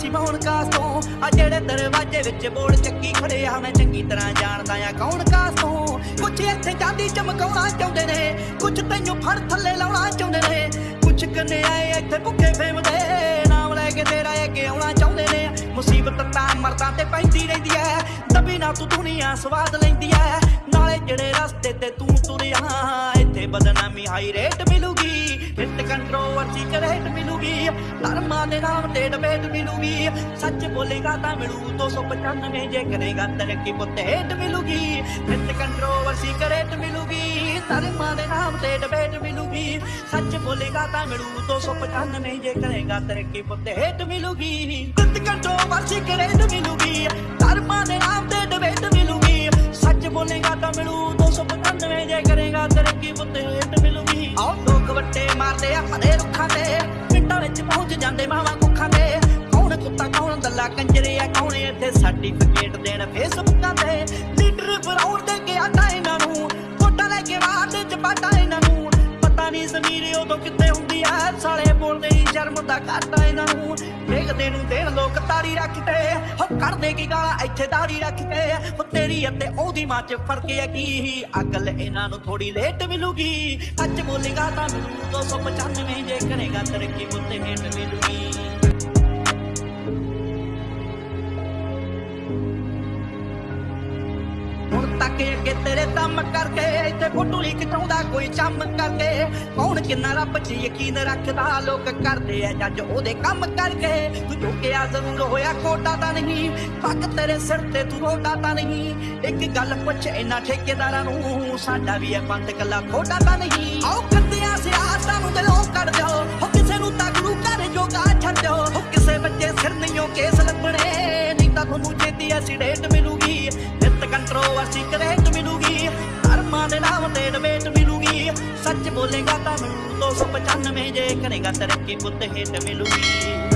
سماؤن کا جڑے دروازے بوڑھ چنگی کھڑے آ چنگی طرح جاندایا گھون کا سو کچھ اتنے چاندی چمکا چاہتے رہے کچھ تینو فر تھلے لا چند رہے کچھ کنیا بکے سواد لے رستے کریٹ ملوگی دھرم ملوگی سچ بولی گا تو ملو تو سو پچانوے جے کرے گا ترکی بت ملوگی کریٹ ملوگی دھرم پتا نہیں سمیری ادو کی سڑے بولتے جرم اری رکھتے وہ کرنے کی گا اتنے تاری رکھتے وہ تری اتنے وہی منچ فرقیا کی اکل ایوڑی لےٹ ملو گی اچ بولی گا تین دو سو پچانوے جی گنے گند رکھی بولتے ٹھیکارا ساڈا بھی ہے بند کلا کھوٹا تو نہیں کردیا تک نہیں تو سکھ ملوگی اور مان دلو گی سچ بولے گا تین دو سو پچانوے جے کرے گا ترقی بت ہٹ ملوگی